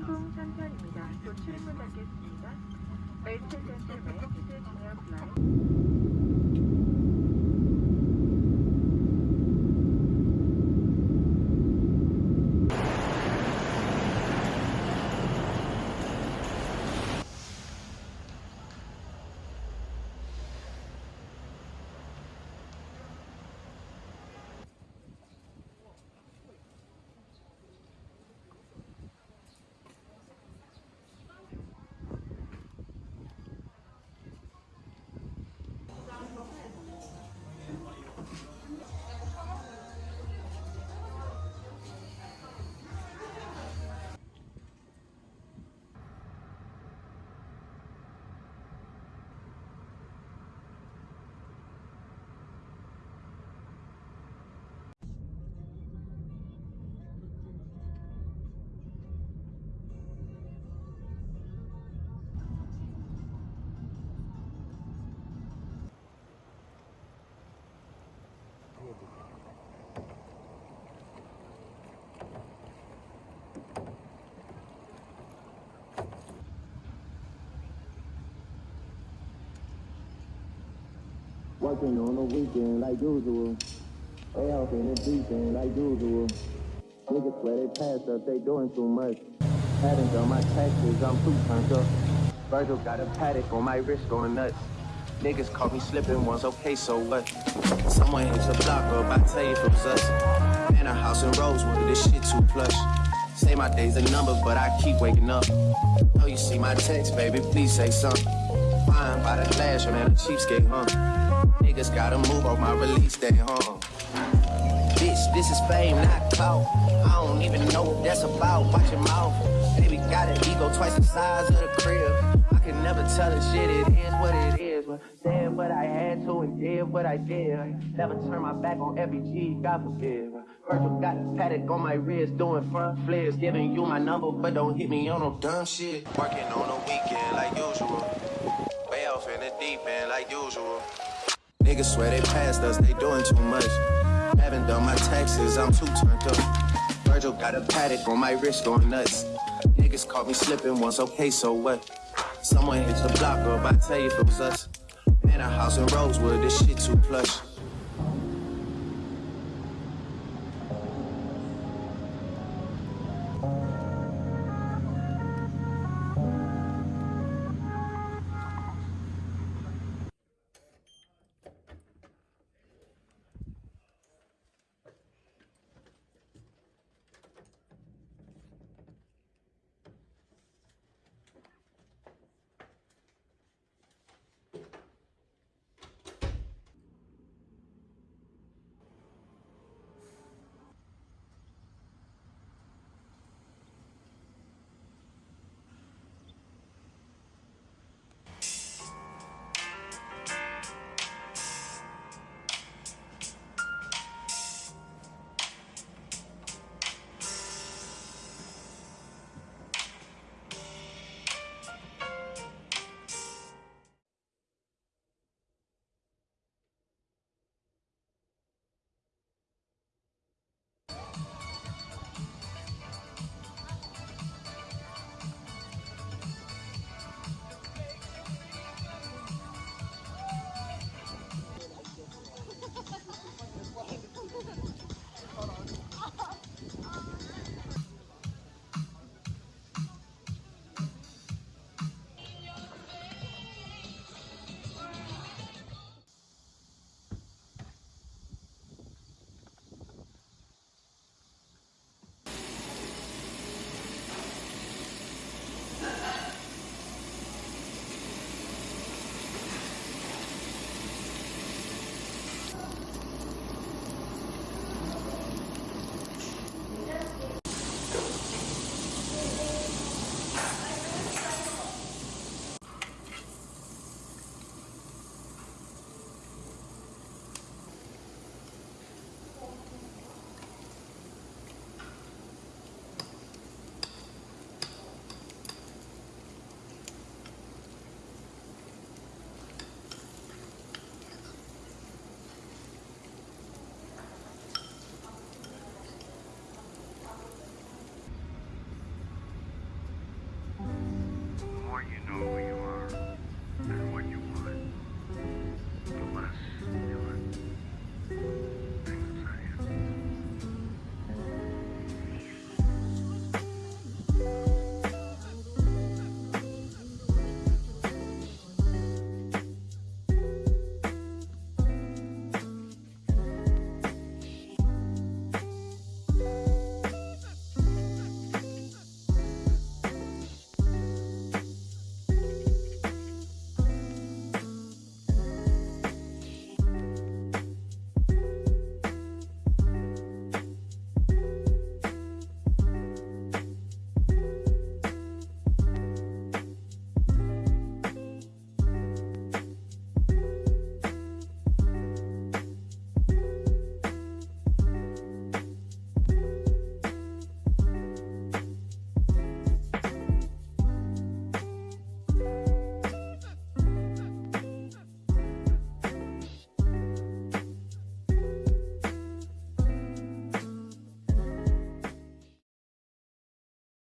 홍콩 3편입니다. 곧 출입문 닫겠습니다. Listen gentlemen, please turn your light. Working on the weekend like usual. They in the deep end like usual. Niggas swear they passed us, they doing too much. Hadn't done my taxes, I'm too turned up. Virgil got a Patek on my wrist going nuts. Niggas caught me slipping once, okay, so what? Someone hit your block up, I tell you if it was us. Man, a house in Rosewood, this shit too plush. Say my day's a number, but I keep waking up. Oh, you see my text, baby, please say something. Fine by the flash, man, a cheapskate, huh? Niggas gotta move on my release day, huh? Bitch, this is fame, not clout. I don't even know what that's about. Watch your mouth. Baby got an ego twice the size of the crib. I can never tell a shit, it is what it is. But said what I had to and did what I did. Never turn my back on every G, God forbid. Virgil got a Patek on my wrist, doing front flips. Giving you my number, but don't hit me on no dumb shit. Working on a weekend like usual. Way off in the deep end like usual. Niggas swear they passed us, they doing too much. Haven't done my taxes, I'm too turned up. Virgil got a Patek on my wrist going nuts. Niggas caught me slipping once, okay, so what? Someone hit the block up, I tell you if it was us. Man, a house in Rosewood, this shit too plush. You know